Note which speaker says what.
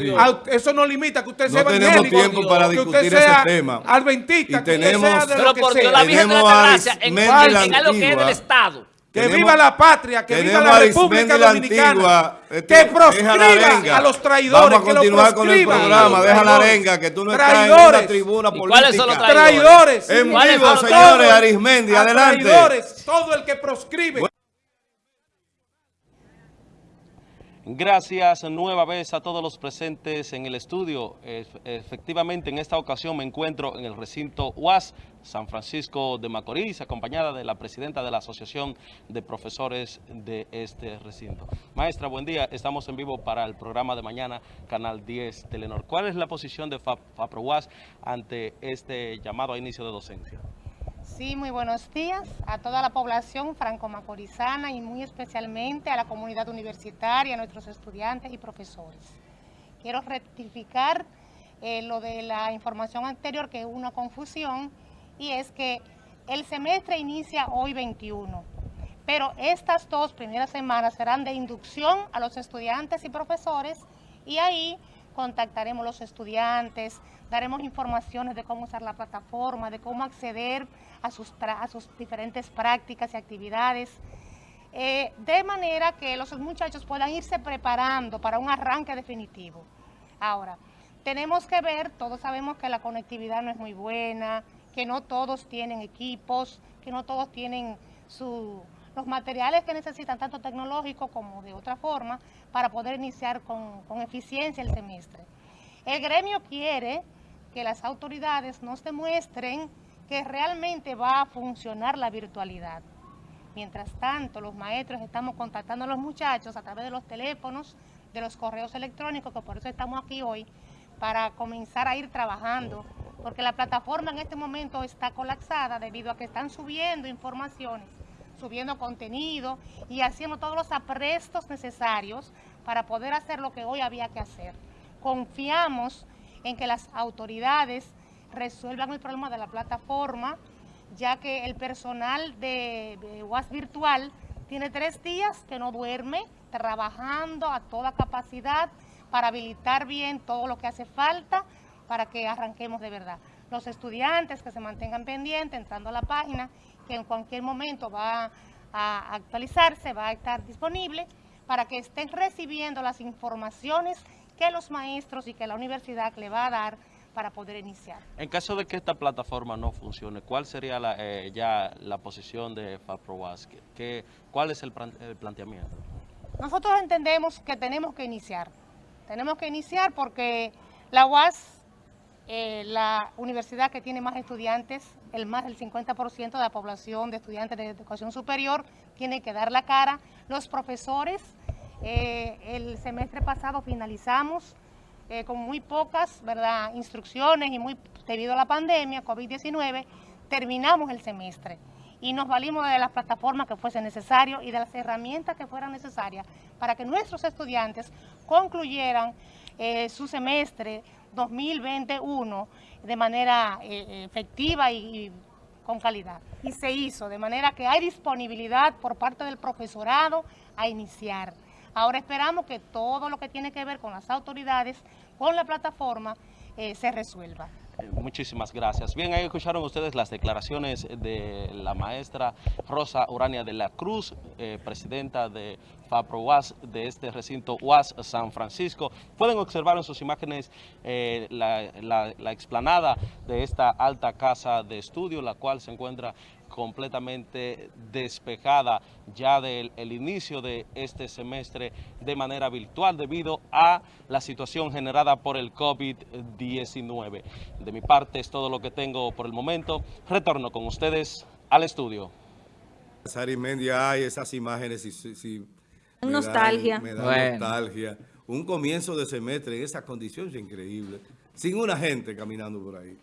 Speaker 1: sí.
Speaker 2: a- eso no limita que usted
Speaker 1: No
Speaker 2: sea
Speaker 1: tenemos
Speaker 2: evangélico,
Speaker 1: tiempo para
Speaker 2: que
Speaker 1: discutir
Speaker 2: usted sea
Speaker 1: ese tema.
Speaker 2: adventista,
Speaker 1: Y
Speaker 2: que usted
Speaker 1: tenemos-
Speaker 2: sea de
Speaker 3: Pero
Speaker 2: lo que
Speaker 3: por Dios,
Speaker 2: sea.
Speaker 3: la Virgen de la
Speaker 1: Tenemos a
Speaker 3: Altagracia en, en algo que es del. Estado.
Speaker 2: Que
Speaker 1: Tenemos-
Speaker 2: viva la patria, que viva
Speaker 1: tenemos
Speaker 2: la República
Speaker 1: la
Speaker 2: Dominicana.
Speaker 1: Antigua, este,
Speaker 2: que proscriba a los traidores.
Speaker 1: Vamos a
Speaker 2: que lo
Speaker 1: continuar con el
Speaker 2: proscriban.
Speaker 1: programa. Deja la
Speaker 2: Traidores.
Speaker 1: arenga, que tú no estás en
Speaker 2: Traidores.
Speaker 1: una tribuna
Speaker 3: ¿Y
Speaker 1: política.
Speaker 3: cuáles son los
Speaker 2: Traidores.
Speaker 1: En
Speaker 3: ¿Cuáles
Speaker 1: vivo, señores, Arismendi, adelante.
Speaker 2: Traidores, todo el que proscribe.
Speaker 4: Gracias nueva vez a todos los presentes en el estudio. Ef- Efectivamente, en esta ocasión me encuentro en el recinto UAS San Francisco de Macorís, acompañada de la presidenta de la Asociación de Profesores de este recinto. Maestra, buen día. Estamos en vivo para el programa de mañana, Canal 10 Telenor. ¿Cuál es la posición de Fa- FAPROUAS ante este llamado a inicio de docencia?
Speaker 5: Sí, muy buenos días a toda la población franco-macorizana y muy especialmente a la comunidad universitaria, a nuestros estudiantes y profesores. Quiero rectificar eh, lo de la información anterior, que hubo una confusión, y es que el semestre inicia hoy 21, pero estas dos primeras semanas serán de inducción a los estudiantes y profesores, y ahí contactaremos los estudiantes, daremos informaciones de cómo usar la plataforma, de cómo acceder a sus, a sus diferentes prácticas y actividades, eh, de manera que los muchachos puedan irse preparando para un arranque definitivo. Ahora, tenemos que ver, todos sabemos que la conectividad no es muy buena, que no todos tienen equipos, que no todos tienen su, los materiales que necesitan, tanto tecnológico como de otra forma, para poder iniciar con, con eficiencia el semestre. El gremio quiere que las autoridades nos demuestren que realmente va a funcionar la virtualidad. Mientras tanto, los maestros estamos contactando a los muchachos a través de los teléfonos, de los correos electrónicos, que por eso estamos aquí hoy, para comenzar a ir trabajando, porque la plataforma en este momento está colapsada debido a que están subiendo informaciones, subiendo contenido y haciendo todos los aprestos necesarios para poder hacer lo que hoy había que hacer. Confiamos en que las autoridades resuelvan el problema de la plataforma, ya que el personal de, UAS Virtual tiene tres días que no duerme, trabajando a toda capacidad para habilitar bien todo lo que hace falta para que arranquemos de verdad. Los estudiantes que se mantengan pendientes, entrando a la página, que en cualquier momento va a actualizarse, va a estar disponible, para que estén recibiendo las informaciones que los maestros y que la universidad le va a dar para poder iniciar.
Speaker 4: En caso de que esta plataforma no funcione, ¿cuál sería la, eh, ya la posición de FAPROAS? ¿Qué- qué- ¿Cuál es el, el planteamiento?
Speaker 5: Nosotros entendemos que tenemos que iniciar. Tenemos que iniciar porque la UAS, eh, la universidad que tiene más estudiantes, el más del 50% de la población de estudiantes de educación superior, tiene que dar la cara. Los profesores, eh, el semestre pasado finalizamos eh, con muy pocas ¿verdad? instrucciones y muy debido a la pandemia, COVID-19, terminamos el semestre y nos valimos de las plataformas que fuese necesario y de las herramientas que fueran necesarias para que nuestros estudiantes concluyeran su semestre 2021 de manera eh, efectiva y, y con calidad. Y se hizo, de manera que hay disponibilidad por parte del profesorado a iniciar. Ahora esperamos que todo lo que tiene que ver con las autoridades, con la plataforma, eh, se resuelva.
Speaker 4: Muchísimas gracias. Bien, ahí escucharon ustedes las declaraciones de la maestra Rosa Urania de la Cruz, eh, presidenta de FAPRO UAS de este recinto UAS San Francisco. Pueden observar en sus imágenes eh, la- la explanada de esta alta casa de estudio, la cual se encuentra completamente despejada ya del el inicio de este semestre de manera virtual debido a la situación generada por el COVID-19. De mi parte es todo lo que tengo por el momento. Retorno con ustedes al estudio.
Speaker 1: Arismendi, ay, esas imágenes, sí, sí, me dan-
Speaker 6: Nostalgia.
Speaker 1: Me da
Speaker 3: Bueno.
Speaker 1: nostalgia. Un comienzo de semestre en esa condición es increíble. Sin una gente caminando por ahí.